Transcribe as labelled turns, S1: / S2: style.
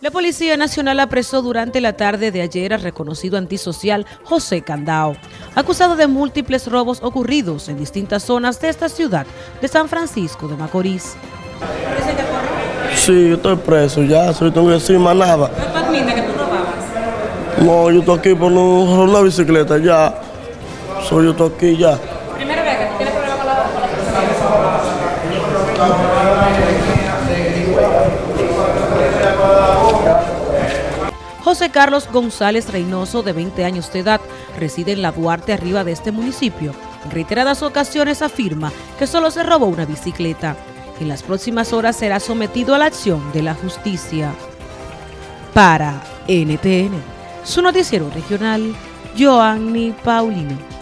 S1: La Policía Nacional apresó durante la tarde de ayer al reconocido antisocial José Candao, acusado de múltiples robos ocurridos en distintas zonas de esta ciudad de San Francisco de Macorís.
S2: Sí, yo estoy preso ya, soy tengo que decir más nada.
S1: ¿No admite que tú robabas?
S2: No, yo estoy aquí por no una bicicleta ya. Soy yo estoy aquí ya.
S1: Primera vez que tienes problema con la, José Carlos González Reynoso, de 20 años de edad, reside en la Duarte arriba de este municipio. En reiteradas ocasiones afirma que solo se robó una bicicleta. En las próximas horas será sometido a la acción de la justicia. Para NTN, su noticiero regional, Joanny Paulino.